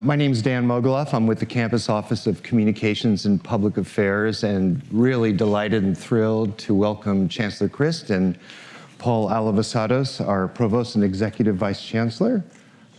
My name is Dan Mogulof. I'm with the Campus Office of Communications and Public Affairs and really delighted and thrilled to welcome Chancellor Christ and Paul Alivisatos, our Provost and Executive Vice Chancellor,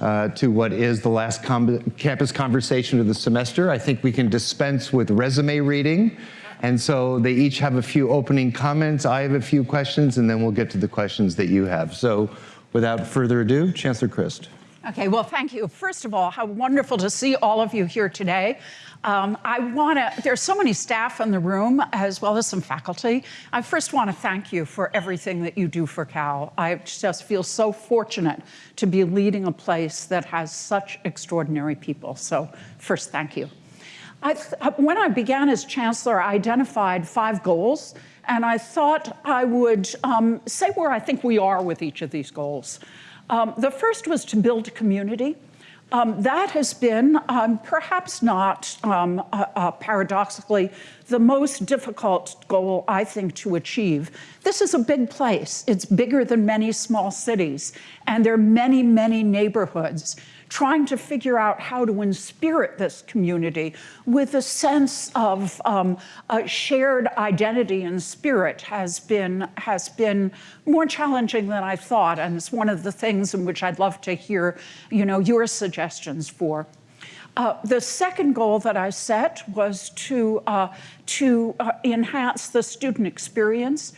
uh, to what is the last campus conversation of the semester. I think we can dispense with resume reading. And so they each have a few opening comments. I have a few questions, and then we'll get to the questions that you have. So without further ado, Chancellor Christ. Okay, well, thank you. First of all, how wonderful to see all of you here today. Um, I want to, there's so many staff in the room as well as some faculty. I first want to thank you for everything that you do for Cal. I just feel so fortunate to be leading a place that has such extraordinary people. So first, thank you. I when I began as chancellor, I identified five goals, and I thought I would um, say where I think we are with each of these goals. Um, the first was to build community. Um, that has been um, perhaps not um, uh, uh, paradoxically the most difficult goal I think to achieve. This is a big place. It's bigger than many small cities and there are many, many neighborhoods trying to figure out how to inspirit this community with a sense of um, a shared identity and spirit has been, has been more challenging than I thought. And it's one of the things in which I'd love to hear you know, your suggestions for. Uh, the second goal that I set was to, uh, to uh, enhance the student experience.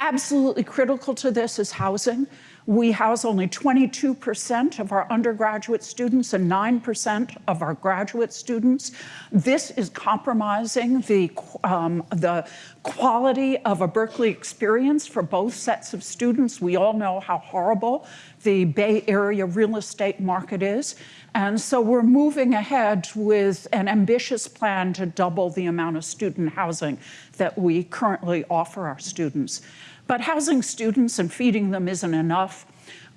Absolutely critical to this is housing. We house only 22% of our undergraduate students and 9% of our graduate students. This is compromising the, um, the quality of a Berkeley experience for both sets of students. We all know how horrible the Bay Area real estate market is. And so we're moving ahead with an ambitious plan to double the amount of student housing that we currently offer our students. But housing students and feeding them isn't enough.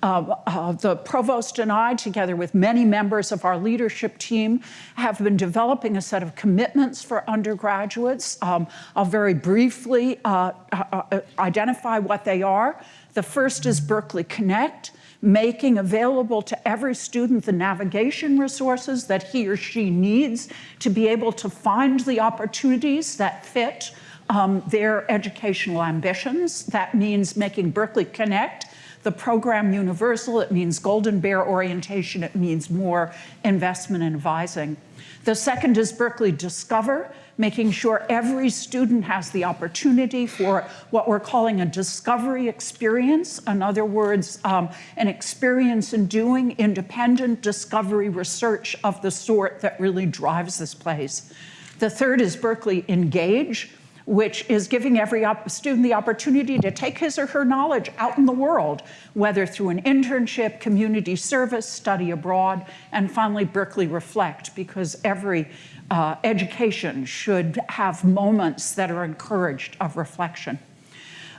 Uh, uh, the provost and I, together with many members of our leadership team, have been developing a set of commitments for undergraduates. Um, I'll very briefly uh, uh, uh identify what they are. The first is Berkeley Connect, making available to every student the navigation resources that he or she needs to be able to find the opportunities that fit um, their educational ambitions. That means making Berkeley Connect the program universal, it means golden bear orientation, it means more investment and advising. The second is Berkeley Discover, making sure every student has the opportunity for what we're calling a discovery experience. In other words, um, an experience in doing independent discovery research of the sort that really drives this place. The third is Berkeley Engage, which is giving every student the opportunity to take his or her knowledge out in the world, whether through an internship, community service, study abroad, and finally Berkeley Reflect, because every uh, education should have moments that are encouraged of reflection.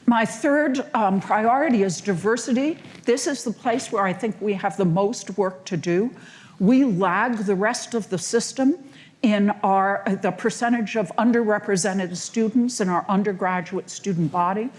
My third um, priority is diversity. This is the place where I think we have the most work to do. We lag the rest of the system in our, the percentage of underrepresented students in our undergraduate student body.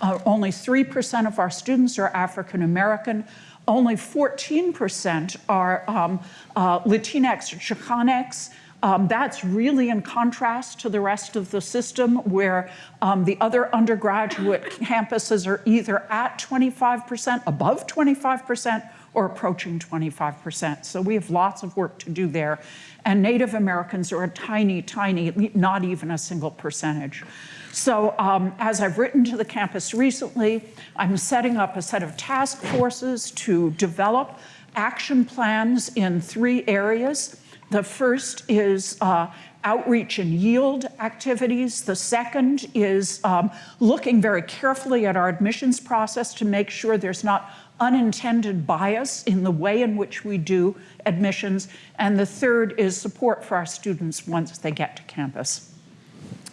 Uh, only 3% of our students are African American. Only 14% are um, uh, Latinx or Chicanx. Um, that's really in contrast to the rest of the system where um, the other undergraduate campuses are either at 25%, above 25%, or approaching 25%. So we have lots of work to do there. And Native Americans are a tiny, tiny, not even a single percentage. So um, as I've written to the campus recently, I'm setting up a set of task forces to develop action plans in three areas. The first is uh, outreach and yield activities. The second is um, looking very carefully at our admissions process to make sure there's not unintended bias in the way in which we do admissions. And the third is support for our students once they get to campus.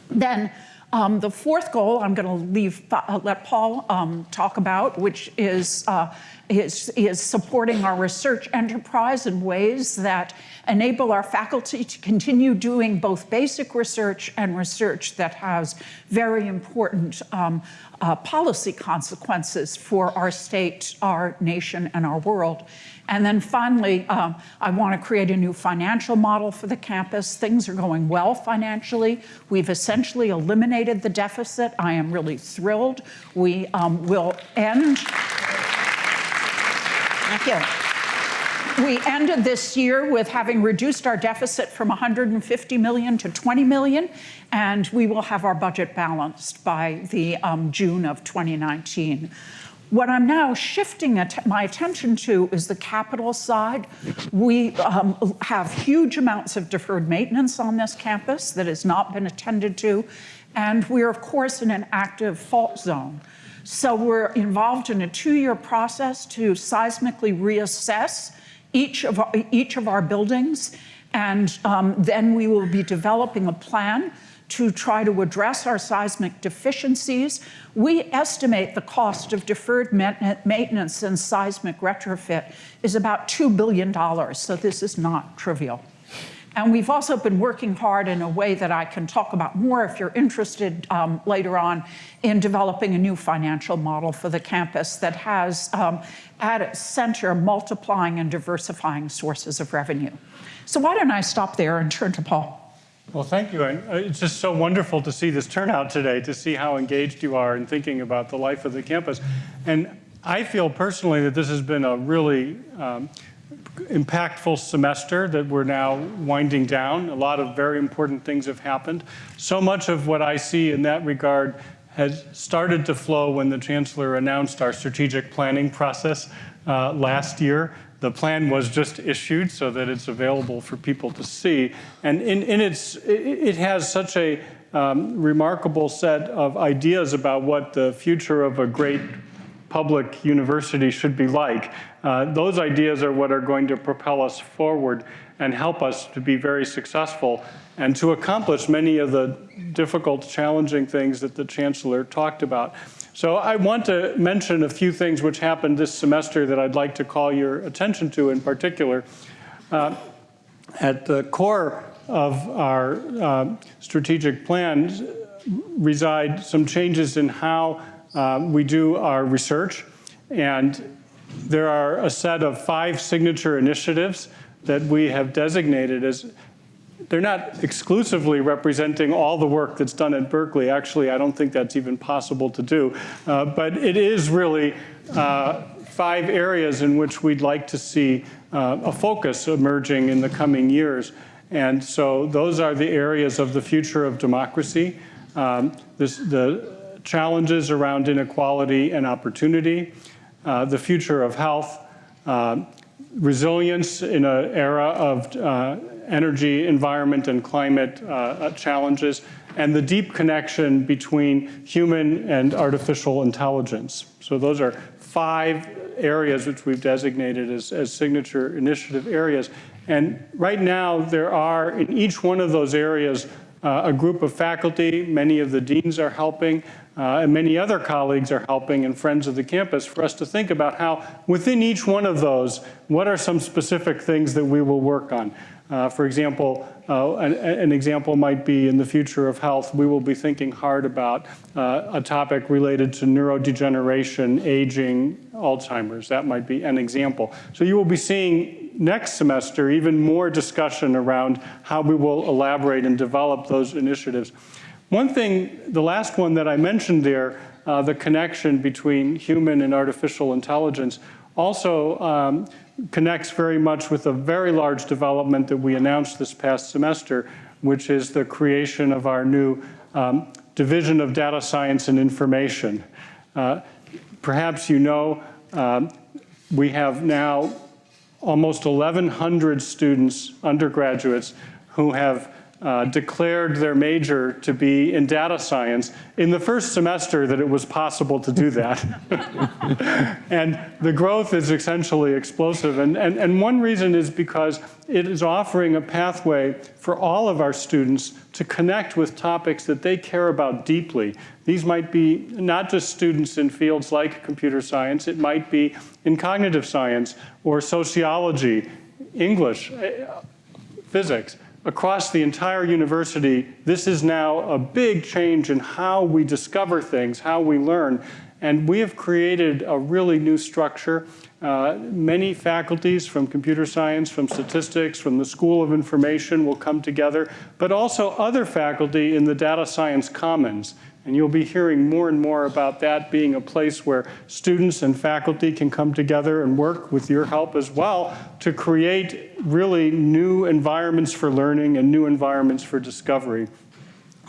Then um, the fourth goal I'm going to leave, uh, let Paul um, talk about, which is, uh, is, is supporting our research enterprise in ways that enable our faculty to continue doing both basic research and research that has very important um, uh, policy consequences for our state, our nation, and our world. And then finally, um, I want to create a new financial model for the campus. Things are going well financially. We've essentially eliminated the deficit. I am really thrilled. We um, will end. Thank you. We ended this year with having reduced our deficit from 150 million to 20 million, and we will have our budget balanced by the um, June of 2019. What I'm now shifting at my attention to is the capital side. We um, have huge amounts of deferred maintenance on this campus that has not been attended to, and we're of course in an active fault zone. So we're involved in a two-year process to seismically reassess each of our, each of our buildings, and um, then we will be developing a plan to try to address our seismic deficiencies. We estimate the cost of deferred maintenance and seismic retrofit is about $2 billion, so this is not trivial. And we've also been working hard in a way that I can talk about more if you're interested um, later on in developing a new financial model for the campus that has um, at its center multiplying and diversifying sources of revenue. So why don't I stop there and turn to Paul? Well, thank you. And uh, it's just so wonderful to see this turnout today, to see how engaged you are in thinking about the life of the campus. And I feel personally that this has been a really um, impactful semester that we're now winding down. A lot of very important things have happened. So much of what I see in that regard has started to flow when the Chancellor announced our strategic planning process uh, last year. The plan was just issued so that it's available for people to see. And in, in its, it has such a um, remarkable set of ideas about what the future of a great public university should be like. Uh, those ideas are what are going to propel us forward and help us to be very successful and to accomplish many of the difficult, challenging things that the Chancellor talked about. So I want to mention a few things which happened this semester that I'd like to call your attention to in particular. Uh, at the core of our uh, strategic plans reside some changes in how uh, we do our research. And there are a set of five signature initiatives that we have designated as they're not exclusively representing all the work that's done at Berkeley. Actually, I don't think that's even possible to do. Uh, but it is really uh, five areas in which we'd like to see uh, a focus emerging in the coming years. And so those are the areas of the future of democracy, um, this, the challenges around inequality and opportunity, uh, the future of health, uh, resilience in an era of uh, energy, environment, and climate uh, uh, challenges, and the deep connection between human and artificial intelligence. So those are five areas which we've designated as, as signature initiative areas. And right now, there are, in each one of those areas, uh, a group of faculty, many of the deans are helping, uh, and many other colleagues are helping and friends of the campus for us to think about how within each one of those, what are some specific things that we will work on. Uh, for example, uh, an, an, example might be in the future of health, we will be thinking hard about uh, a topic related to neurodegeneration, aging, Alzheimer's. That might be an example. So you will be seeing next semester even more discussion around how we will elaborate and develop those initiatives. One thing, the last one that I mentioned there, uh, the connection between human and artificial intelligence, also um, connects very much with a very large development that we announced this past semester, which is the creation of our new um, Division of Data Science and Information. Uh, perhaps you know uh, we have now almost 1,100 students, undergraduates, who have uh, declared their major to be in data science in the first semester that it was possible to do that. and the growth is essentially explosive. And, and, and one reason is because it is offering a pathway for all of our students to connect with topics that they care about deeply. These might be not just students in fields like computer science, it might be in cognitive science or sociology, English, physics. Across the entire university, this is now a big change in how we discover things, how we learn. And we have created a really new structure. Uh, many faculties from computer science, from statistics, from the School of Information will come together, but also other faculty in the data science commons. And you'll be hearing more and more about that being a place where students and faculty can come together and work with your help as well to create really new environments for learning and new environments for discovery.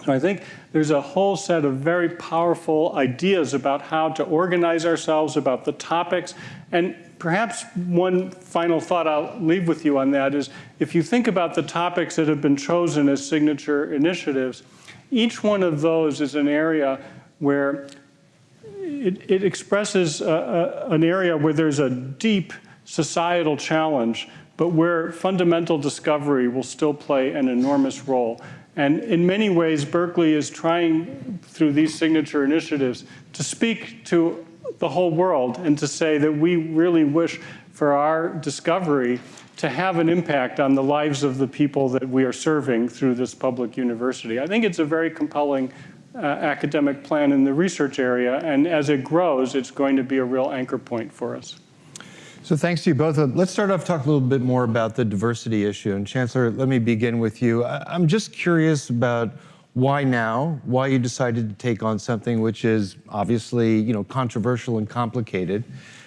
So I think there's a whole set of very powerful ideas about how to organize ourselves, about the topics. And perhaps one final thought I'll leave with you on that is if you think about the topics that have been chosen as signature initiatives, each one of those is an area where it, it expresses a, a, an area where there's a deep societal challenge, but where fundamental discovery will still play an enormous role. And in many ways, Berkeley is trying, through these signature initiatives, to speak to the whole world and to say that we really wish for our discovery to have an impact on the lives of the people that we are serving through this public university. I think it's a very compelling uh, academic plan in the research area, and as it grows, it's going to be a real anchor point for us. So thanks to you both. Uh, let's start off talk a little bit more about the diversity issue. And Chancellor, let me begin with you. I'm just curious about why now, why you decided to take on something which is obviously, you know, controversial and complicated.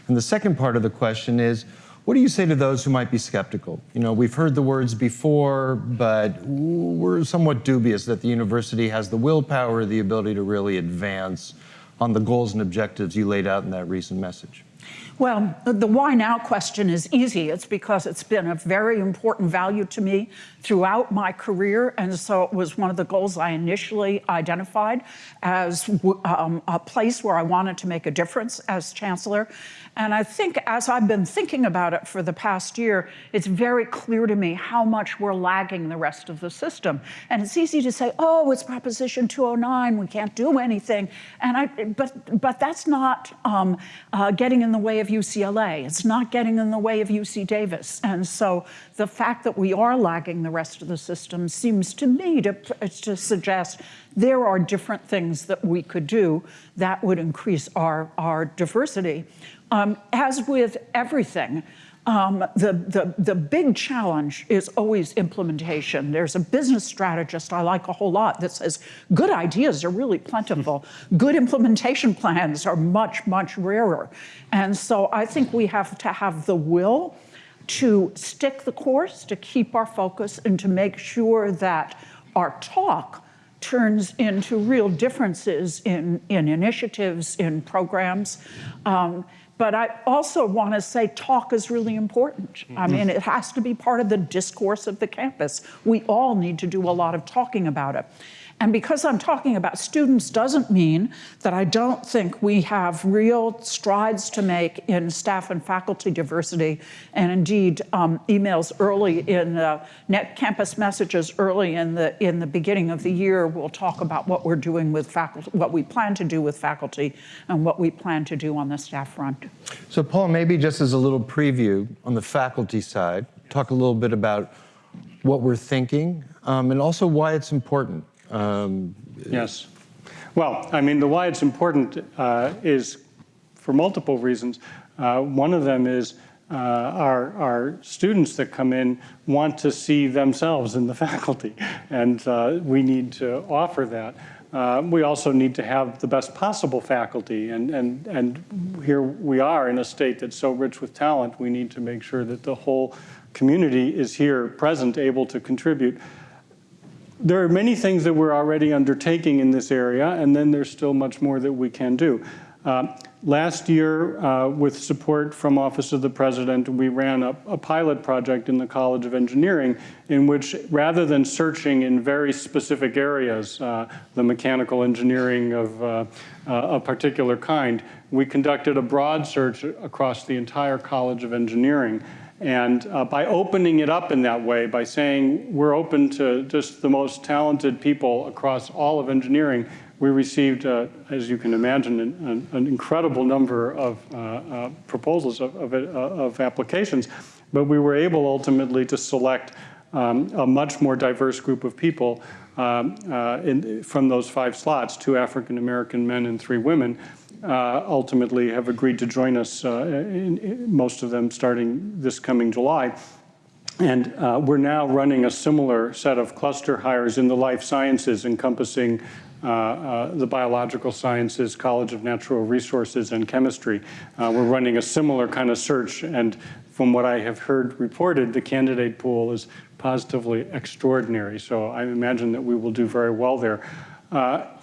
And the second part of the question is, what do you say to those who might be skeptical? You know, we've heard the words before, but we're somewhat dubious that the university has the willpower, the ability to really advance on the goals and objectives you laid out in that recent message. Well, the why now question is easy. It's because it's been a very important value to me throughout my career. And so it was one of the goals I initially identified as um, a place where I wanted to make a difference as chancellor. And I think as I've been thinking about it for the past year, it's very clear to me how much we're lagging the rest of the system. And it's easy to say, oh, it's Proposition 209, we can't do anything. And I, but, but that's not um, uh, getting in the way of UCLA. It's not getting in the way of UC Davis. And so the fact that we are lagging the rest of the system seems to me to, to suggest there are different things that we could do that would increase our, our diversity. Um, as with everything, um, the, the, the big challenge is always implementation. There's a business strategist I like a whole lot that says good ideas are really plentiful. Good implementation plans are much, much rarer. And so I think we have to have the will to stick the course, to keep our focus, and to make sure that our talk turns into real differences in, in initiatives, in programs. Um, but I also want to say talk is really important. Mm -hmm. I mean, it has to be part of the discourse of the campus. We all need to do a lot of talking about it. And because I'm talking about students doesn't mean that I don't think we have real strides to make in staff and faculty diversity. And indeed, um, emails early in the net campus messages early in the in the beginning of the year will talk about what we're doing with faculty, what we plan to do with faculty, and what we plan to do on the staff front. So Paul, maybe just as a little preview on the faculty side, talk a little bit about what we're thinking um, and also why it's important. Um, yes. Well, I mean, the why it's important uh, is for multiple reasons. Uh, one of them is uh, our, our students that come in want to see themselves in the faculty, and uh, we need to offer that. Uh, we also need to have the best possible faculty, and, and, and here we are in a state that's so rich with talent, we need to make sure that the whole community is here present, able to contribute there are many things that we're already undertaking in this area, and then there's still much more that we can do. Uh, last year, uh, with support from Office of the President, we ran a, a, pilot project in the College of Engineering in which, rather than searching in very specific areas, uh, the mechanical engineering of uh, uh, a particular kind, we conducted a broad search across the entire College of Engineering and uh, by opening it up in that way, by saying we're open to just the most talented people across all of engineering, we received, uh, as you can imagine, an, an incredible number of uh, uh proposals of, of, uh, of, applications. But we were able ultimately to select um, a much more diverse group of people um, uh, in, from those five slots, two African American men and three women, uh, ultimately have agreed to join us, uh, in, in most of them starting this coming July. And uh, we're now running a similar set of cluster hires in the life sciences encompassing uh, uh, the biological sciences, College of Natural Resources, and chemistry. Uh, we're running a similar kind of search, and from what I have heard reported, the candidate pool is positively extraordinary. So I imagine that we will do very well there.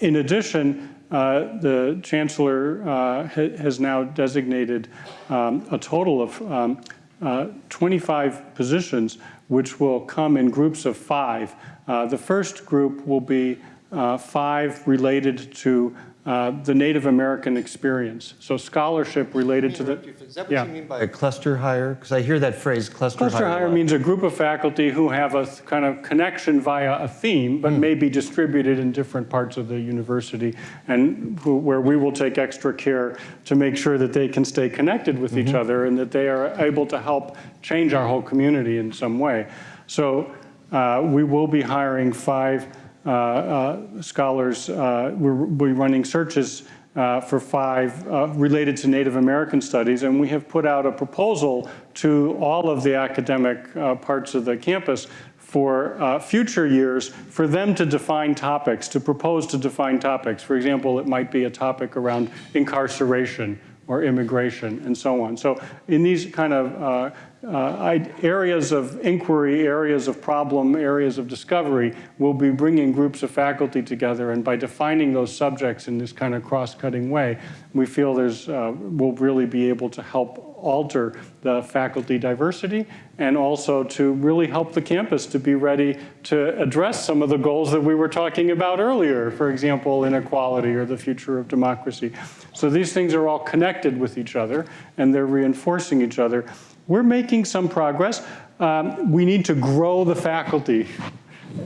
In addition, uh, the chancellor uh, ha has now designated um, a total of um, uh, 25 positions, which will come in groups of five. Uh, the first group will be uh, five related to uh, the Native American experience. So scholarship related to the. Is that what yeah. you mean by a cluster hire? Because I hear that phrase cluster, hire cluster hire. hire means a group of faculty who have a kind of connection via a theme, but mm. may be distributed in different parts of the university, and who, where we will take extra care to make sure that they can stay connected with mm -hmm. each mm-hmm. other and that they are able to help change our whole community in some way. So uh, we will be hiring five Uh, uh, scholars, uh, we're, we're, running searches uh, for five related to Native American studies, and we have put out a proposal to all of the academic parts of the campus for uh, future years for them to define topics, to propose to define topics. For example, it might be a topic around incarceration or immigration and so on. So in these kind of uh, areas of inquiry, areas of problem, areas of discovery, we'll be bringing groups of faculty together and by defining those subjects in this kind of cross-cutting way, we feel there's, uh, we'll really be able to help alter the faculty diversity and also to really help the campus to be ready to address some of the goals that we were talking about earlier, for example, inequality or the future of democracy. So these things are all connected with each other and they're reinforcing each other. We're making some progress. Um, we need to grow the faculty.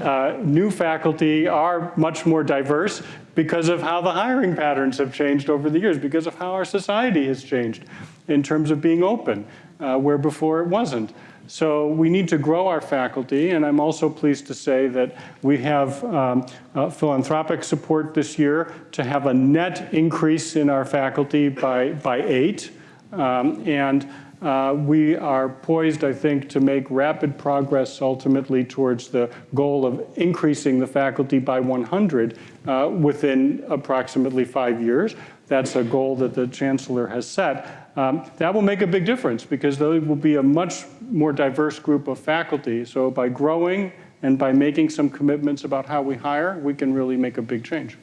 Uh, new faculty are much more diverse because of how the hiring patterns have changed over the years, because of how our society has changed in terms of being open, uh, where before it wasn't. So we need to grow our faculty, and I'm also pleased to say that we have um, uh, philanthropic support this year to have a net increase in our faculty by, by eight. Um, and uh, we are poised, I think, to make rapid progress ultimately towards the goal of increasing the faculty by 100 uh, within approximately five years. That's a goal that the chancellor has set. Um, that will make a big difference because there will be a much more diverse group of faculty. So by growing and by making some commitments about how we hire, we can really make a big change.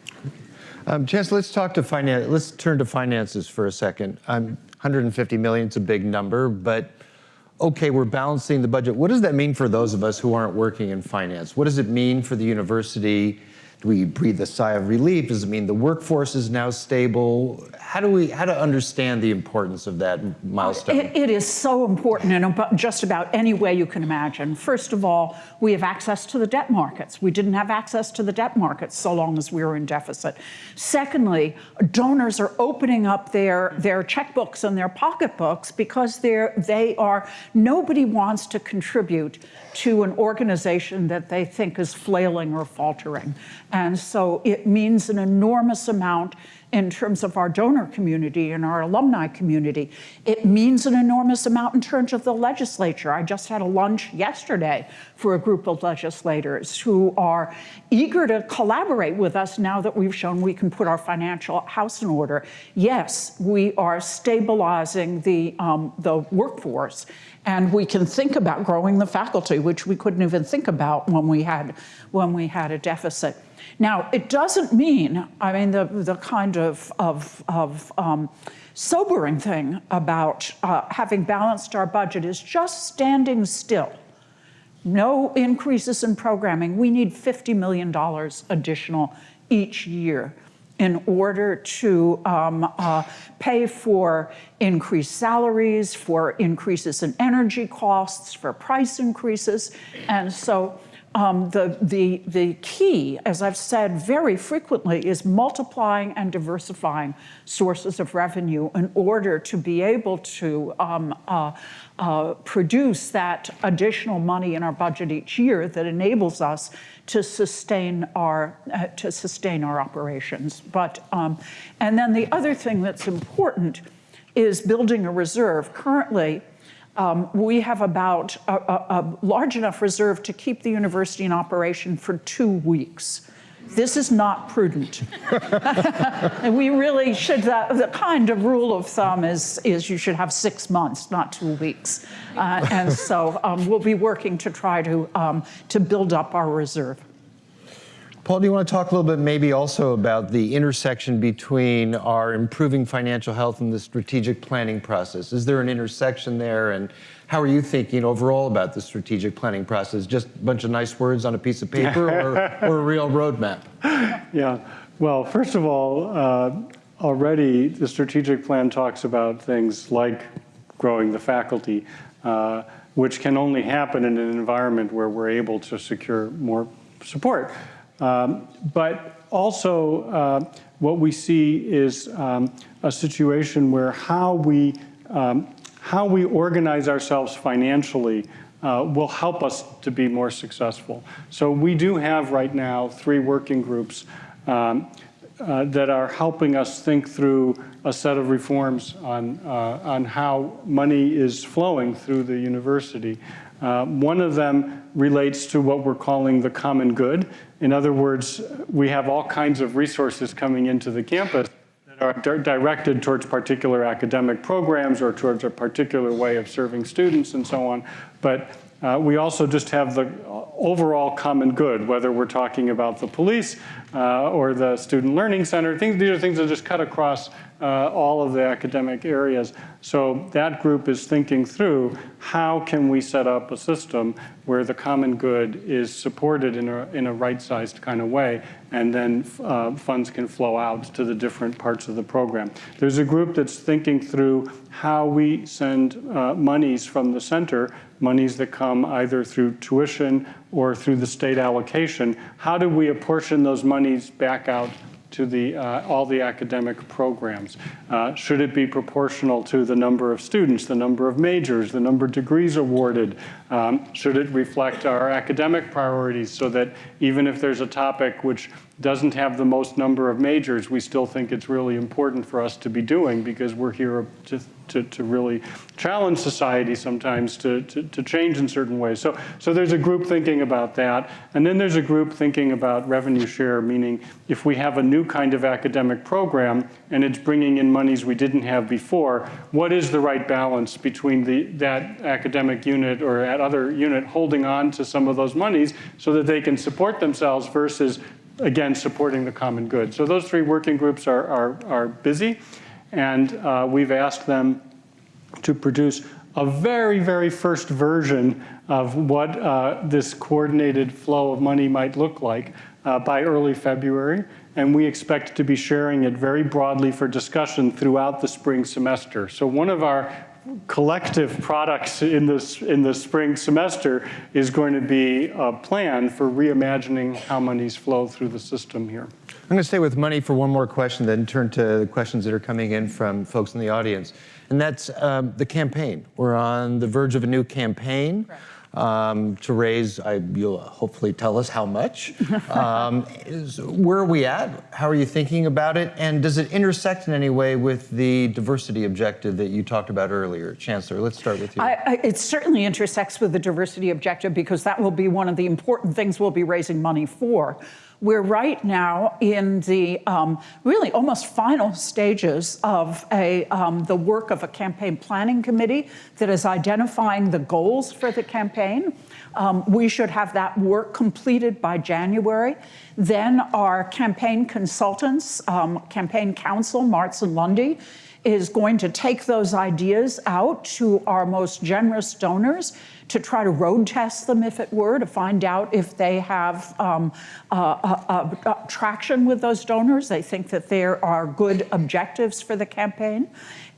Um, Chancellor, let's talk to finance. Let's turn to finances for a second. Um, 150 million is a big number, but okay, we're balancing the budget. What does that mean for those of us who aren't working in finance? What does it mean for the university do we breathe a sigh of relief? Does it mean the workforce is now stable? How do we, how to understand the importance of that milestone? it, it is so important in just about any way you can imagine. First of all, we have access to the debt markets. We didn't have access to the debt markets so long as we were in deficit. Secondly, donors are opening up their, their checkbooks and their pocketbooks because they're, they are, nobody wants to contribute to an organization that they think is flailing or faltering. And so it means an enormous amount in terms of our donor community and our alumni community. It means an enormous amount in terms of the legislature. I just had a lunch yesterday for a group of legislators who are eager to collaborate with us now that we've shown we can put our financial house in order. Yes, we are stabilizing the, um, the workforce and we can think about growing the faculty, which we couldn't even think about when we had, when we had a deficit. Now, it doesn't mean, I mean, the, the kind of, of, of um, sobering thing about uh, having balanced our budget is just standing still. No increases in programming. We need $50 million additional each year in order to um, uh, pay for increased salaries, for increases in energy costs, for price increases. And so um, the, the, the key, as I've said very frequently, is multiplying and diversifying sources of revenue in order to be able to um, uh, uh, produce that additional money in our budget each year that enables us to sustain our uh, to sustain our operations. But um, and then the other thing that's important is building a reserve. Currently, um, we have about a, a, a, large enough reserve to keep the university in operation for two weeks. This is not prudent. and we really should, uh, the kind of rule of thumb is, is you should have six months, not two weeks. Uh, and so um, we'll be working to try to, um, to build up our reserve. Paul, do you want to talk a little bit maybe also about the intersection between our improving financial health and the strategic planning process? Is there an intersection there? And how are you thinking overall about the strategic planning process? Just a bunch of nice words on a piece of paper or, or a real roadmap? Yeah. Well, first of all, uh, already the strategic plan talks about things like growing the faculty, uh, which can only happen in an environment where we're able to secure more support. Um, but also uh, what we see is um, a situation where how we, um, how we organize ourselves financially uh, will help us to be more successful. So we do have right now three working groups um, uh, that are helping us think through a set of reforms on, uh, on how money is flowing through the university. Uh, one of them relates to what we're calling the common good. In other words, we have all kinds of resources coming into the campus that are di directed towards particular academic programs or towards a particular way of serving students and so on. But uh, we also just have the overall common good, whether we're talking about the police uh, or the student learning center. Things, these are things that just cut across uh, all of the academic areas. So that group is thinking through how can we set up a system where the common good is supported in a, in a right-sized kind of way, and then uh, funds can flow out to the different parts of the program. There's a group that's thinking through how we send uh, monies from the center, monies that come either through tuition or through the state allocation. How do we apportion those monies back out to the, uh, all the academic programs? Uh, should it be proportional to the number of students, the number of majors, the number of degrees awarded? Um, should it reflect our academic priorities so that even if there's a topic which doesn't have the most number of majors, we still think it's really important for us to be doing because we're here to, to, to really challenge society sometimes to, to, to, change in certain ways. So, so there's a group thinking about that. And then there's a group thinking about revenue share, meaning if we have a new kind of academic program and it's bringing in monies we didn't have before, what is the right balance between the, that academic unit or that other unit holding on to some of those monies so that they can support themselves versus again, supporting the common good. So those three working groups are, are, are busy, and uh, we've asked them to produce a very, very first version of what uh, this coordinated flow of money might look like uh, by early February. And we expect to be sharing it very broadly for discussion throughout the spring semester. So one of our collective products in this in the spring semester is going to be a plan for reimagining how monies flow through the system here. I'm going to stay with money for one more question, then turn to the questions that are coming in from folks in the audience. And that's um, the campaign. We're on the verge of a new campaign um, to raise, I, you'll hopefully tell us how much. Um, is, where are we at? How are you thinking about it? And does it intersect in any way with the diversity objective that you talked about earlier? Chancellor, let's start with you. I, I, it certainly intersects with the diversity objective because that will be one of the important things we'll be raising money for. We're right now in the um, really almost final stages of a, um, the work of a campaign planning committee that is identifying the goals for the campaign. Um, we should have that work completed by January. Then our campaign consultants, um, campaign counsel, Marts and Lundy, is going to take those ideas out to our most generous donors to try to road test them, if it were, to find out if they have um, traction with those donors. They think that there are good objectives for the campaign.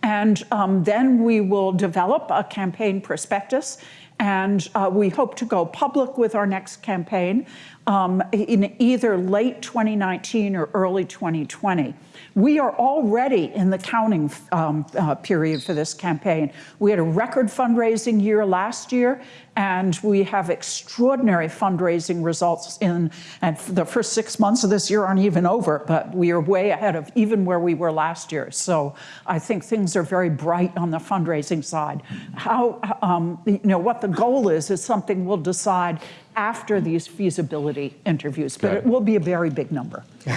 And um, then we will develop a campaign prospectus And uh, we hope to go public with our next campaign um, in either late 2019 or early 2020. We are already in the counting um, uh, period for this campaign. We had a record fundraising year last year, and we have extraordinary fundraising results in, and the first six months of this year aren't even over, but we are way ahead of even where we were last year. So I think things are very bright on the fundraising side. How, um, you know, what the goal is, is something we'll decide after these feasibility interviews, but Got it it. will be a very big number.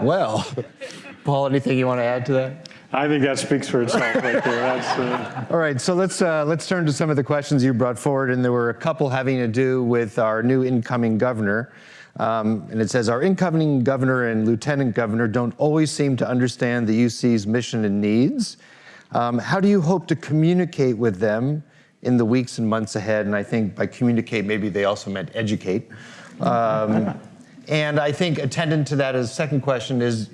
Well, Paul, anything you want to add to that? I think that speaks for itself right there. That's, uh, All right, so let's uh, let's turn to some of the questions you brought forward, and there were a couple having to do with our new incoming governor. Um, and it says our incoming governor and lieutenant governor don't always seem to understand the UC's mission and needs. Um, how do you hope to communicate with them in the weeks and months ahead? And I think by communicate, maybe they also meant educate. Um, and I think attendant to that as second question is,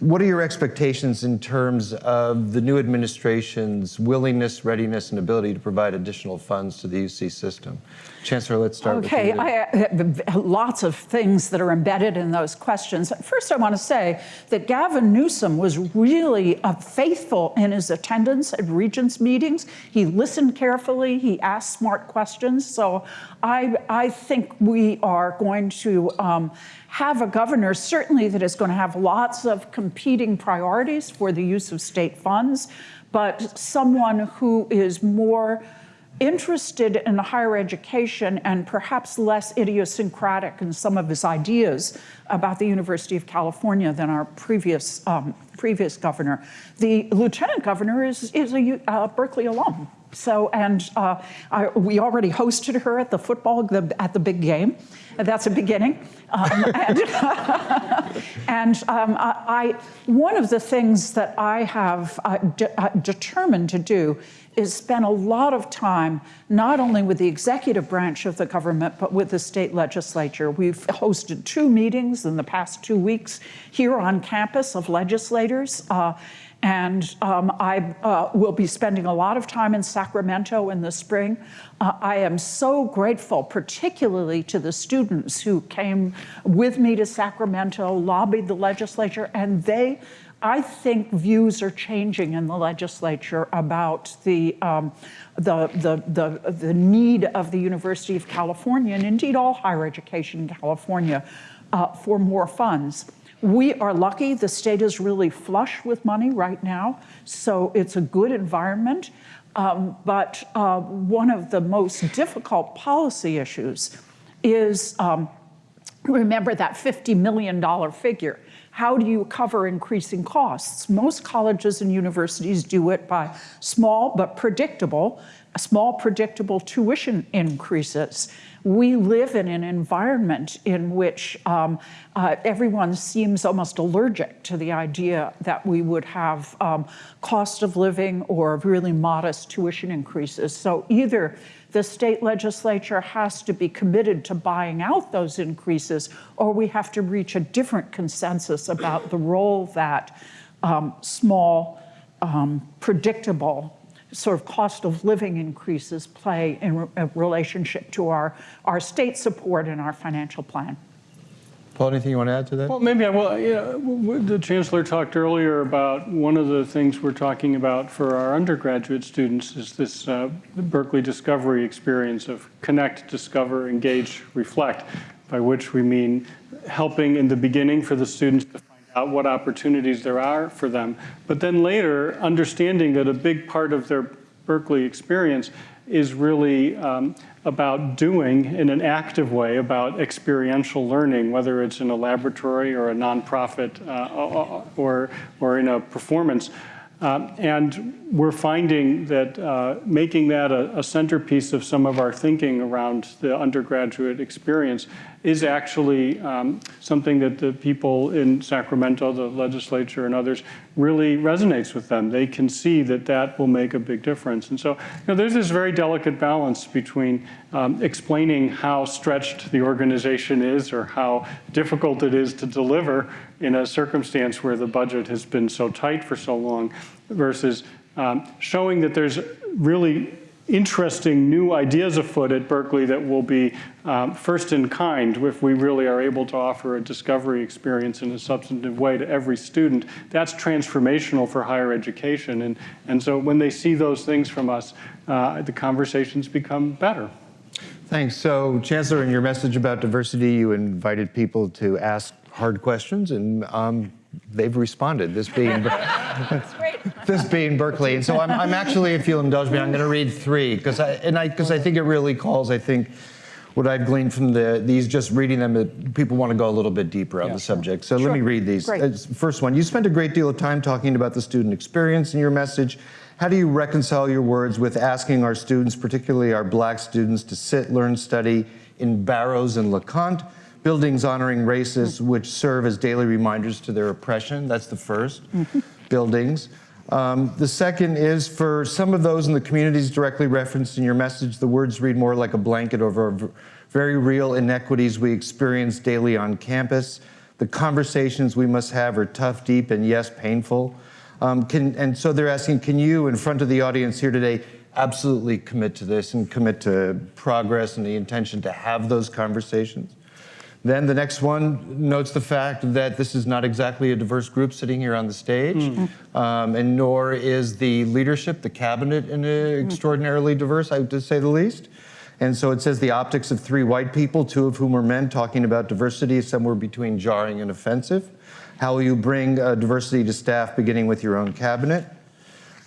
what are your expectations in terms of the new administration's willingness, readiness, and ability to provide additional funds to the UC system? Chancellor, let's start Okay, with you. I, uh, lots of things that are embedded in those questions. First, I want to say that Gavin Newsom was really uh, faithful in his attendance at Regents meetings. He listened carefully, he asked smart questions. So I, I think we are going to um, have a governor, certainly, that is going to have lots of competing priorities for the use of state funds, but someone who is more interested in higher education and perhaps less idiosyncratic in some of his ideas about the University of California than our previous, um, previous governor. The lieutenant governor is, is a uh, Berkeley alum. So, and uh, I, we already hosted her at the football, the, at the big game. That's a beginning. Um, and and um, I, one of the things that I have uh, de uh, determined to do is spent a lot of time not only with the executive branch of the government, but with the state legislature. We've hosted two meetings in the past two weeks here on campus of legislators. Uh, and um, I uh, will be spending a lot of time in Sacramento in the spring. Uh, I am so grateful, particularly to the students who came with me to Sacramento, lobbied the legislature, and they, I think views are changing in the legislature about the, um, the, the, the, the need of the University of California, and indeed all higher education in California, uh, for more funds. We are lucky, the state is really flush with money right now, so it's a good environment. Um, but uh, one of the most difficult policy issues is, um, remember that $50 million figure. How do you cover increasing costs? Most colleges and universities do it by small but predictable, small predictable tuition increases we live in an environment in which um, uh, everyone seems almost allergic to the idea that we would have um, cost of living or really modest tuition increases. So either the state legislature has to be committed to buying out those increases, or we have to reach a different consensus about the role that um, small, um, predictable sort of cost of living increases play in re relationship to our, our state support and our financial plan. Paul, anything you want to add to that? Well, maybe I will. Know, the chancellor talked earlier about one of the things we're talking about for our undergraduate students is this uh, Berkeley Discovery experience of connect, discover, engage, reflect, by which we mean helping in the beginning for the students to find out what opportunities there are for them, but then later understanding that a big part of their Berkeley experience is really um, about doing in an active way, about experiential learning, whether it's in a laboratory or a nonprofit uh, or, or in a performance. Uh, and we're finding that uh, making that a, a, centerpiece of some of our thinking around the undergraduate experience is actually um, something that the people in Sacramento, the legislature and others, really resonates with them. They can see that that will make a big difference. And so you know, there's this very delicate balance between um, explaining how stretched the organization is or how difficult it is to deliver in a circumstance where the budget has been so tight for so long versus um, showing that there's really interesting new ideas afoot at Berkeley that will be um, first in kind if we really are able to offer a discovery experience in a substantive way to every student. That's transformational for higher education. And, and so when they see those things from us, uh, the conversations become better. Thanks. So, Chancellor, in your message about diversity, you invited people to ask hard questions, and um, they've responded. This being this being Berkeley, and so I'm, I'm actually, if you'll indulge me, I'm going to read three because I and I because I think it really calls. I think what I've gleaned from the these just reading them, that people want to go a little bit deeper on Yeah, the sure. subject. So Sure. let me read these. Great. First one, you spent a great deal of time talking about the student experience in your message. How do you reconcile your words with asking our students, particularly our black students, to sit, learn, study in Barrows and LeConte, buildings honoring racists which serve as daily reminders to their oppression? That's the 1st buildings. Um, the second is for some of those in the communities directly referenced in your message, the words read more like a blanket over very real inequities we experience daily on campus. The conversations we must have are tough, deep, and yes, painful. Um, can, and so they're asking, can you, in front of the audience here today, absolutely commit to this and commit to progress and the intention to have those conversations? Then the next one notes the fact that this is not exactly a diverse group sitting here on the stage, um, and nor is the leadership, the cabinet, in a extraordinarily diverse, I to say the least. And so it says the optics of three white people, two of whom are men, talking about diversity is somewhere between jarring and offensive. How will you bring uh, diversity to staff, beginning with your own cabinet?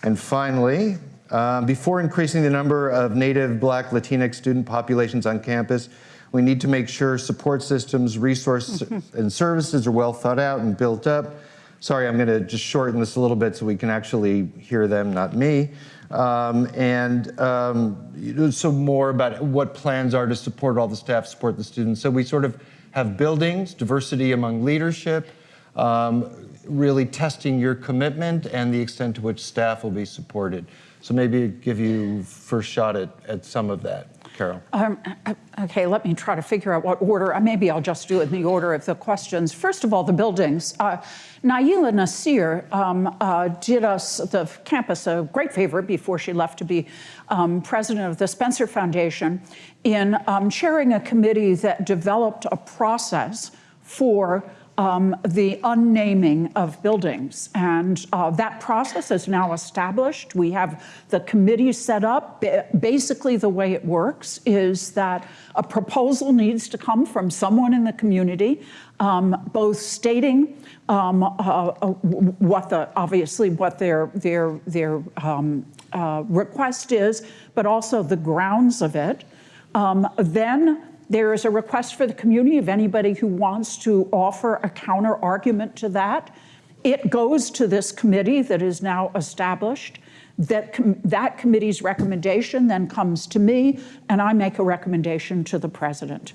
And finally, uh, before increasing the number of Native, Black, Latinx student populations on campus, we need to make sure support systems, resources, and services are well thought out and built up. Sorry, I'm going to just shorten this a little bit so we can actually hear them, not me. Um, and um, you know, so more about what plans are to support all the staff, support the students. So we sort of have buildings, diversity among leadership, um, really testing your commitment and the extent to which staff will be supported. So maybe give you first shot at, at some of that, Carol. Um, uh, okay, let me try to figure out what order. uh, Maybe I'll just do it in the order of the questions. First of all, the buildings. Uh, Na'ilah Nasir um, uh, did us, the campus, a great favor before she left to be um, president of the Spencer Foundation in um, chairing a committee that developed a process for um, the unnaming of buildings. And uh, that process is now established. We have the committee set up. Basically, the way it works is that a proposal needs to come from someone in the community, um, both stating um, uh, uh, what the, obviously what their, their, their um, uh, request is, but also the grounds of it. Um, then there is a request for the community of anybody who wants to offer a counter argument to that. It goes to this committee that is now established. That, com- that committee's recommendation then comes to me, and I make a recommendation to the president.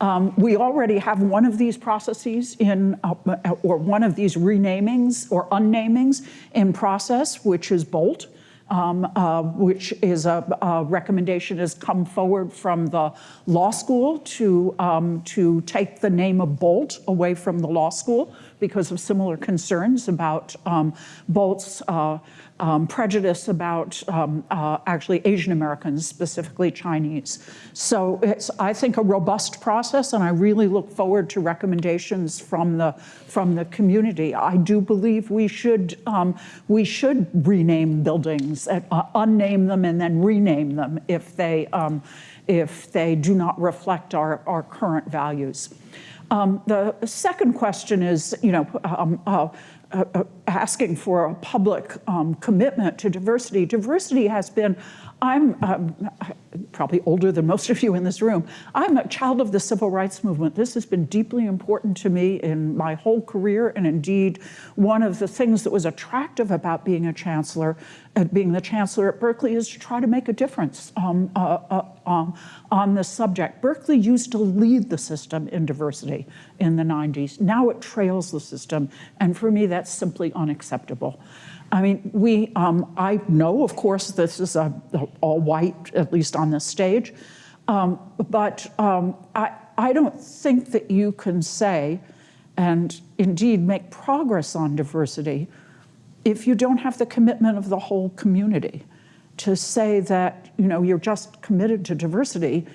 Um, we already have one of these processes in, uh, or one of these renamings or unnamings in process, which is Boalt um, uh, which is a, a recommendation has come forward from the law school to, um, to take the name of Boalt away from the law school because of similar concerns about um, Boalt's uh, um, prejudice about um, uh, actually Asian Americans, specifically Chinese. So it's, I think, a robust process, and I really look forward to recommendations from the from the community. I do believe we should um, we should rename buildings, uh, unname them, and then rename them if they um, if they do not reflect our, our current values. Um, the second question is, you know, um, uh, uh, uh, asking for a public um, commitment to diversity. Diversity has been, I'm um, probably older than most of you in this room. I'm a child of the civil rights movement. This has been deeply important to me in my whole career, and indeed, one of the things that was attractive about being a chancellor, uh, being the chancellor at Berkeley, is to try to make a difference um, uh, uh, um, on this subject. Berkeley used to lead the system in diversity in the 90s. Now it trails the system, and for me, that's simply unacceptable. I mean, we, um, I know, of course, this is a, a all white, at least on this stage, um, but um, I, I don't think that you can say, and indeed make progress on diversity, if you don't have the commitment of the whole community. to say that you know you're just committed to diversity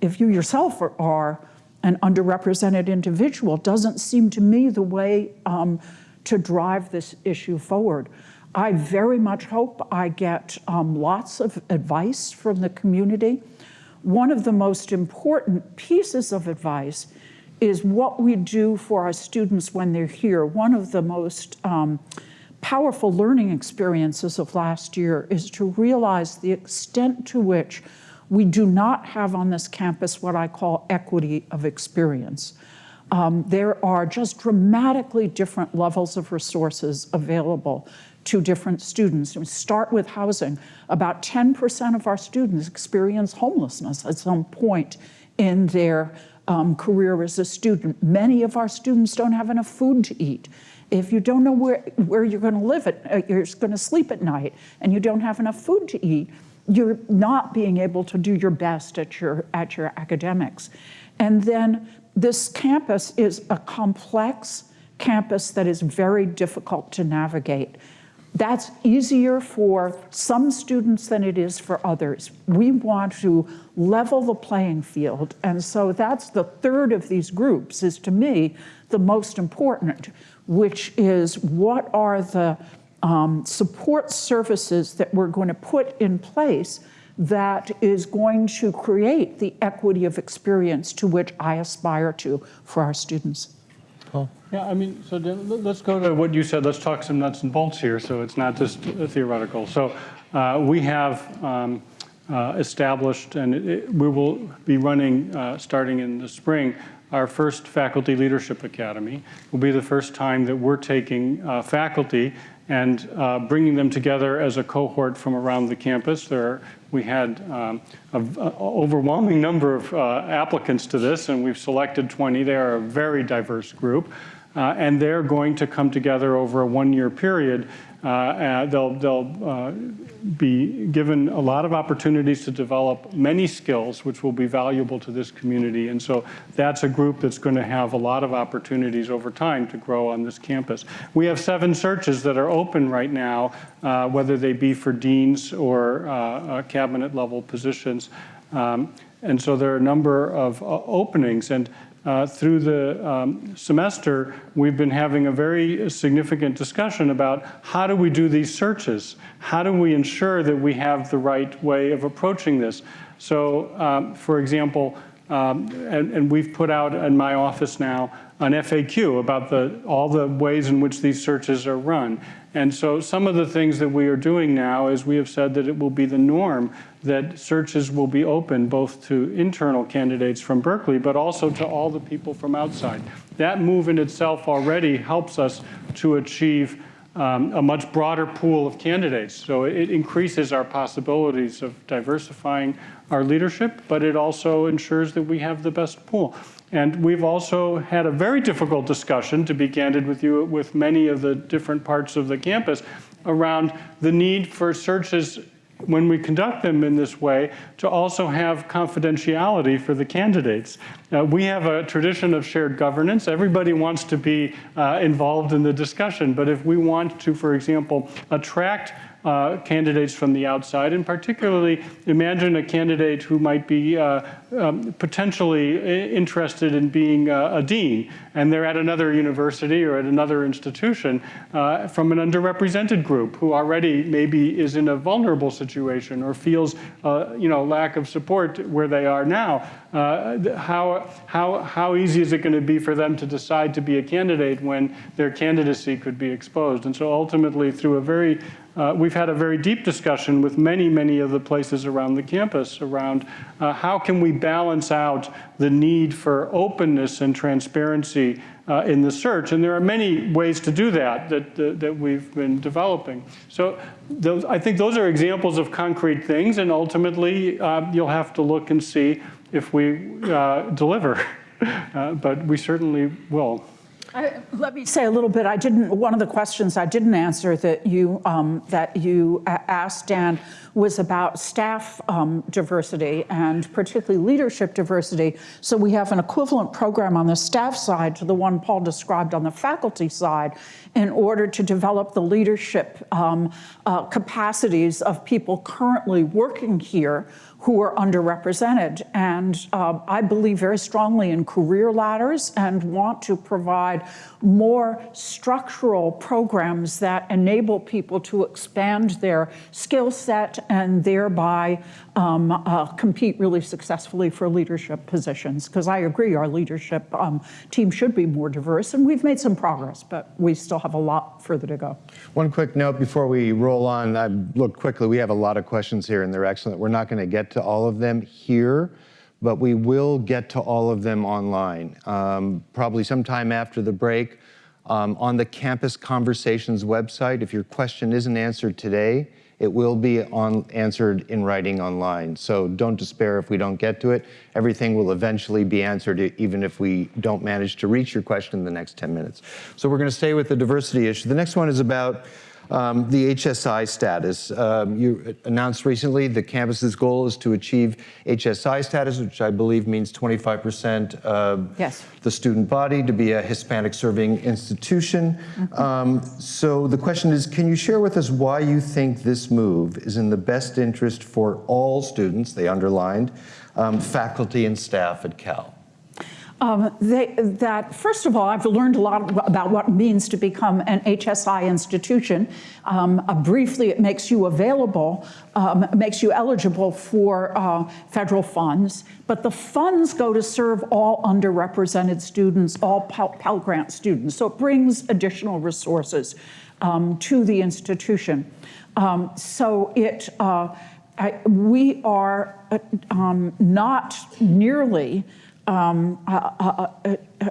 if you yourself are, are an underrepresented individual doesn't seem to me the way um, to drive this issue forward. I very much hope I get um, lots of advice from the community. One of the most important pieces of advice is what we do for our students when they're here. One of the most um, powerful learning experiences of last year is to realize the extent to which we do not have on this campus what I call equity of experience. Um, there are just dramatically different levels of resources available to different students. We start with housing. About 10% of our students experience homelessness at some point in their um, career as a student. Many of our students don't have enough food to eat. If you don't know where, where you're going to live, at, uh, you're going to sleep at night, and you don't have enough food to eat, you're not being able to do your best at your, at your academics. And then this campus is a complex campus that is very difficult to navigate. That's easier for some students than it is for others. We want to level the playing field. And so that's the third of these groups is to me the most important, which is what are the um, support services that we're going to put in place that is going to create the equity of experience to which I aspire to for our students. Yeah, I mean, so Dan, let's go to what you said. Let's talk some nuts and bolts here so it's not just theoretical. So uh, we have um, uh, established, and it, we will be running uh, starting in the spring, our first Faculty Leadership Academy. It will be the first time that we're taking uh, faculty and uh, bringing them together as a cohort from around the campus. There, we had um, an overwhelming number of uh, applicants to this, and we've selected 20. They are a very diverse group, and they're going to come together over a one-year period uh, uh, they'll, they'll uh, be given a lot of opportunities to develop many skills which will be valuable to this community. And so that's a group that's going to have a lot of opportunities over time to grow on this campus. We have seven searches that are open right now, uh, whether they be for deans or uh, cabinet level positions. Um, and so there are a number of uh, openings. And uh, through the um, semester, we've been having a very significant discussion about how do we do these searches? How do we ensure that we have the right way of approaching this? So, um, for example, um, and, and, we've put out in my office now an FAQ about the, all the ways in which these searches are run. And so some of the things that we are doing now is we have said that it will be the norm that searches will be open both to internal candidates from Berkeley, but also to all the people from outside. That move in itself already helps us to achieve um, a much broader pool of candidates. So it increases our possibilities of diversifying our leadership, but it also ensures that we have the best pool. And we've also had a very difficult discussion, to be candid with you, with many of the different parts of the campus around the need for searches when we conduct them in this way, to also have confidentiality for the candidates. Uh, we have a tradition of shared governance. Everybody wants to be uh, involved in the discussion, but if we want to, for example, attract uh, candidates from the outside, and particularly imagine a candidate who might be uh, um, potentially interested in being a dean, and they're at another university or at another institution uh, from an underrepresented group who already maybe is in a vulnerable situation or feels, uh, you know, lack of support where they are now. Uh, how, how, how easy is it going to be for them to decide to be a candidate when their candidacy could be exposed? And so ultimately, through a very uh, we've had a very deep discussion with many, many of the places around the campus around uh, how can we balance out the need for openness and transparency uh, in the search. And there are many ways to do that that, that, that we've been developing. So those, I think those are examples of concrete things. And ultimately, uh, you'll have to look and see if we uh, deliver. Uh, but we certainly will. I- Let me say a little bit. I didn't. One of the questions I didn't answer that you um, that you asked Dan was about staff um, diversity and particularly leadership diversity. So we have an equivalent program on the staff side to the one Paul described on the faculty side, in order to develop the leadership um, uh, capacities of people currently working here who are underrepresented. And uh, I believe very strongly in career ladders and want to provide more structural programs that enable people to expand their skill set and thereby um, uh, compete really successfully for leadership positions. Because I agree, our leadership um, team should be more diverse, and we've made some progress, but we still have a lot further to go. One quick note before we roll on. I looked quickly. We have a lot of questions here, and they're excellent. We're not going to get to all of them here, but we will get to all of them online, um, probably sometime after the break. Um, on the Campus Conversations website, if your question isn't answered today, it will be on, answered in writing online. So don't despair if we don't get to it. Everything will eventually be answered, even if we don't manage to reach your question in the next 10 minutes. So we're going to stay with the diversity issue. The next one is about um, the HSI status. Um, you announced recently the campus's goal is to achieve HSI status, which I believe means 25% of Yes. the student body to be a Hispanic serving institution. Um, so the question is, can you share with us why you think this move is in the best interest for all students, they underlined, um, faculty and staff at Cal? Um, they, that first of all, I've learned a lot about what it means to become an HSI institution. Um, uh, briefly, it makes you available, um, makes you eligible for uh, federal funds, but the funds go to serve all underrepresented students, all Pell, Grant students. So it brings additional resources um, to the institution. Um, so it. Uh, I, we are uh, um, not nearly um, uh, uh, uh, uh,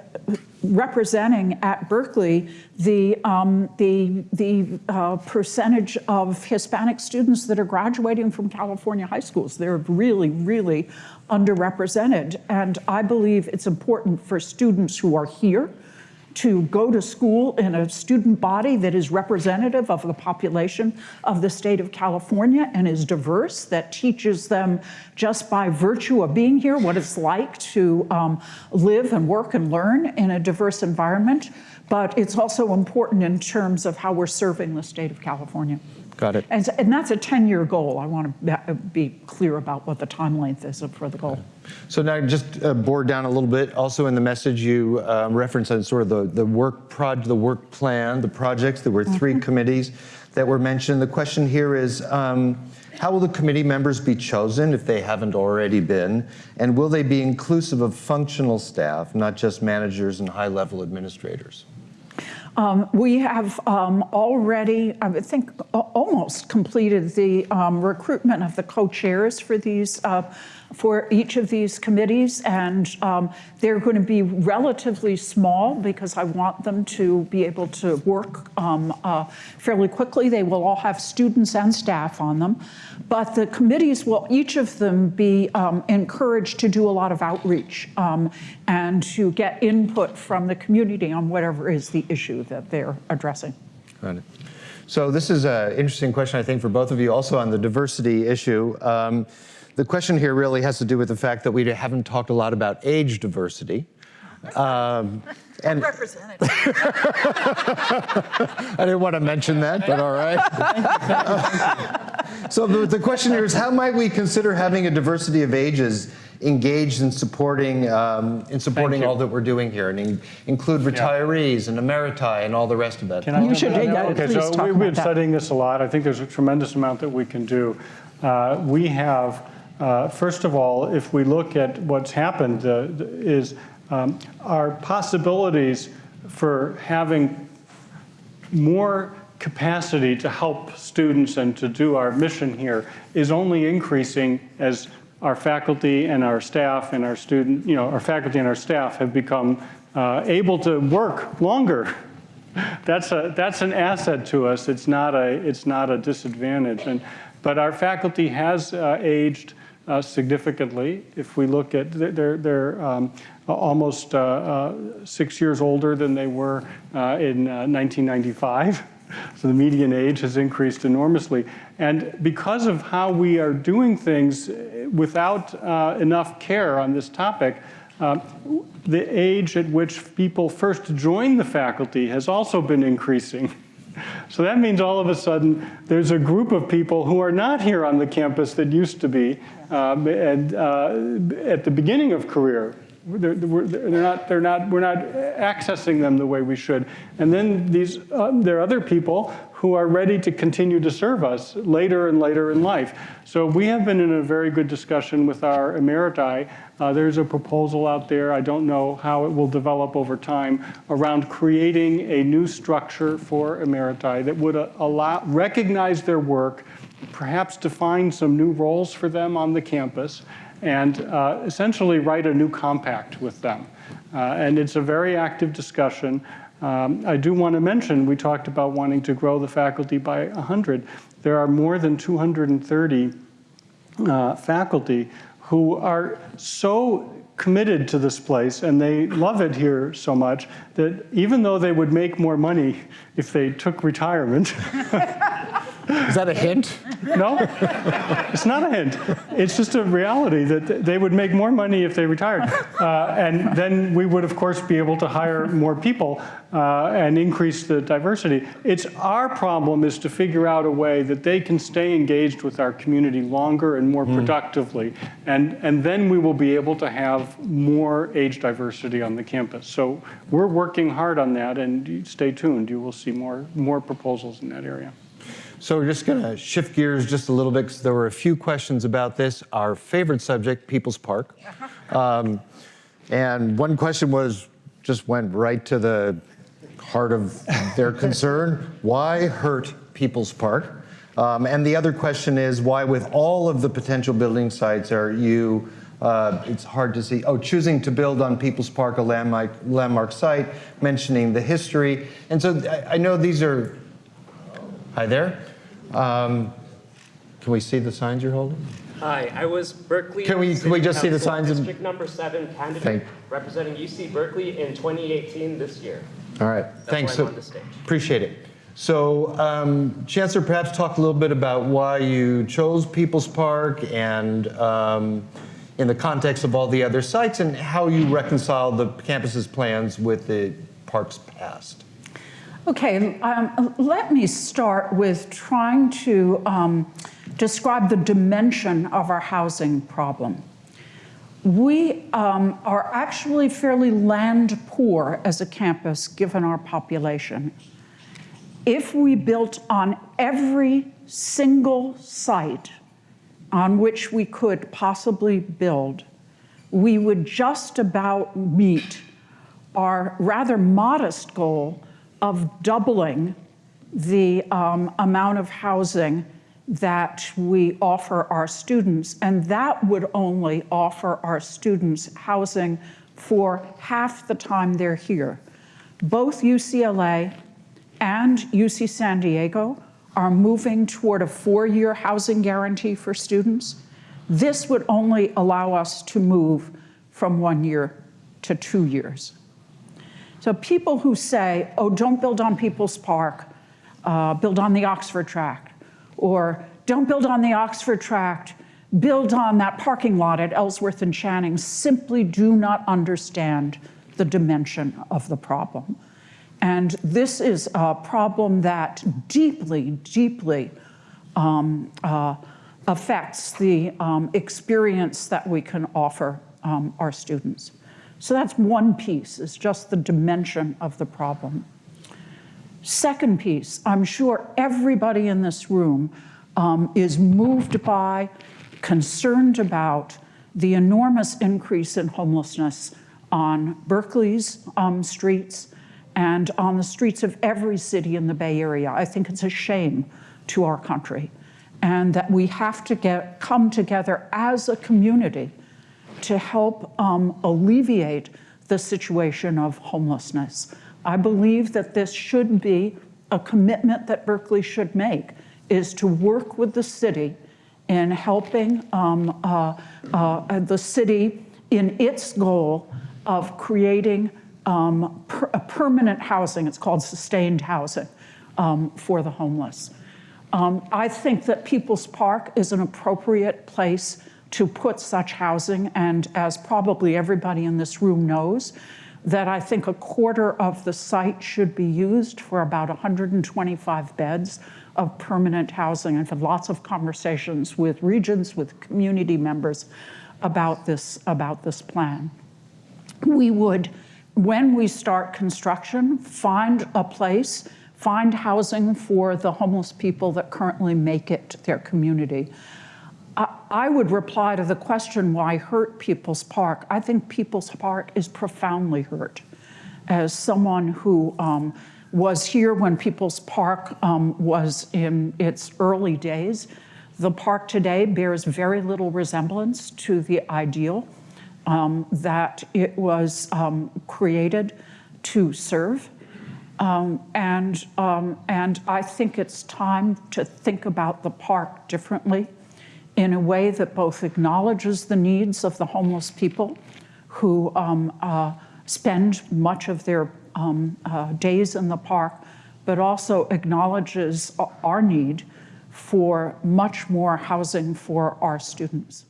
representing at Berkeley the, um, the, the uh, percentage of Hispanic students that are graduating from California high schools. They're really, really underrepresented. And I believe it's important for students who are here to go to school in a student body that is representative of the population of the state of California and is diverse, that teaches them just by virtue of being here what it's like to um, live and work and learn in a diverse environment. But it's also important in terms of how we're serving the state of California. Got it. And, and that's a 10 year goal. I want to be clear about what the time length is for the goal. So now just uh, bore down a little bit. Also in the message you um, referenced on sort of the, the work proj, the work plan, the projects. There were 3 committees that were mentioned. The question here is, um, how will the committee members be chosen if they haven't already been? And will they be inclusive of functional staff, not just managers and high-level administrators? Um, we have um, already, I would think, almost completed the um, recruitment of the co-chairs for these, uh, for each of these committees, and um, they're going to be relatively small because I want them to be able to work um, uh, fairly quickly. They will all have students and staff on them, but the committees will each of them be um, encouraged to do a lot of outreach um, and to get input from the community on whatever is the issue that they're addressing. Got it. So this is an interesting question, I think, for both of you, also on the diversity issue. The question here really has to do with the fact that we haven't talked a lot about age diversity. Um, and Represented. I didn't want to mention that, but all right. so the, the question here is, how might we consider having a diversity of ages engaged in supporting um, in supporting all that we're doing here, and in, include retirees and emeriti and all the rest of that? Can You jump should, in on yeah, that? Okay, please so talk we- about we've been that. studying this a lot. I think there's a tremendous amount that we can do. Uh, We have, uh, first of all, if we look at what's happened, uh, is um, our possibilities for having more capacity to help students and to do our mission here is only increasing as our faculty and our staff and our student, you know, our faculty and our staff have become uh, able to work longer. That's a that's an asset to us. It's not a it's not a disadvantage. And but our faculty has uh, aged uh, significantly. If we look at, they're, they're um, almost uh, uh, six years older than they were uh, in uh, 1995. So the median age has increased enormously. And because of how we are doing things uh, without uh, enough care on this topic, um, the age at which people first join the faculty has also been increasing. So that means all of a sudden there's a group of people who are not here on the campus that used to be um, and, uh, at the beginning of career. They're, they're, not, they're not, we're not accessing them the way we should. And then these, uh, there are other people who are ready to continue to serve us later and later in life. So we have been in a very good discussion with our emeriti. Uh, there's a proposal out there, I don't know how it will develop over time, around creating a new structure for emeriti that would uh, allow, recognize their work, perhaps define some new roles for them on the campus, and uh, essentially write a new compact with them. Uh, and it's a very active discussion. Um, I do want to mention, we talked about wanting to grow the faculty by 100. There are more than 230 uh, faculty who are so committed to this place and they love it here so much that even though they would make more money if they took retirement, Is that a hint? no, it's not a hint. It's just a reality that they would make more money if they retired. Uh, and then we would, of course, be able to hire more people uh, and increase the diversity. It's our problem is to figure out a way that they can stay engaged with our community longer and more productively. And, and then we will be able to have more age diversity on the campus. So we're working hard on that and stay tuned. You will see more, more proposals in that area. So we're just going to shift gears just a little bit because there were a few questions about this. Our favorite subject, People's Park. Um, and one question was, just went right to the heart of their concern. Why hurt People's Park? Um, and the other question is, why with all of the potential building sites are you, uh, it's hard to see, oh, choosing to build on People's Park, a landmark, landmark site, mentioning the history. And so I, I know these are Hi there. Um, can we see the signs you're holding? Hi, I was Berkeley. Can we- can we just see the signs District number seven Thank- candidate representing UC Berkeley in 2018 this year. All right, thanks. So I'm on the stage. Appreciate it. So um, Chancellor, perhaps talk a little bit about why you chose People's Park and um, in the context of all the other sites and how you reconcile the campus's plans with the park's past. Okay, um, let me start with trying to um, describe the dimension of our housing problem. We um, are actually fairly land poor as a campus given our population. If we built on every single site on which we could possibly build, we would just about meet our rather modest goal of doubling the um, amount of housing that we offer our students. And that would only offer our students housing for half the time they're here. Both UCLA and UC San Diego are moving toward a four-year housing guarantee for students. This would only allow us to move from one year to two years. So people who say, oh, don't build on People's Park, uh, build on the Oxford Tract, or don't build on the Oxford Tract, build on that parking lot at Ellsworth and Channing, simply do not understand the dimension of the problem. And this is a problem that deeply, deeply um, uh, affects the um, experience that we can offer um, our students. So that's one piece, is just the dimension of the problem. Second piece, I'm sure everybody in this room um, is moved by, concerned about the enormous increase in homelessness on Berkeley's um, streets and on the streets of every city in the Bay Area. I think it's a shame to our country and that we have to get, come together as a community to help um, alleviate the situation of homelessness. I believe that this should be a commitment that Berkeley should make, is to work with the city in helping um, uh, uh, the city in its goal of creating um, per- a permanent housing. It's called sustained housing um, for the homeless. Um, I think that People's Park is an appropriate place to put such housing, and as probably everybody in this room knows, that I think a quarter of the site should be used for about 125 beds of permanent housing. I've had lots of conversations with regions, with community members about this, about this plan. We would, when we start construction, find a place, find housing for the homeless people that currently make it their community. I, would reply to the question why hurt People's Park. I think People's Park is profoundly hurt. As someone who um, was here when People's Park um, was in its early days, the park today bears very little resemblance to the ideal um, that it was um, created to serve. Um, and, um, and I think it's time to think about the park differently in a way that both acknowledges the needs of the homeless people who um, uh, spend much of their uh, days in the park, but also acknowledges our need for much more housing for our students.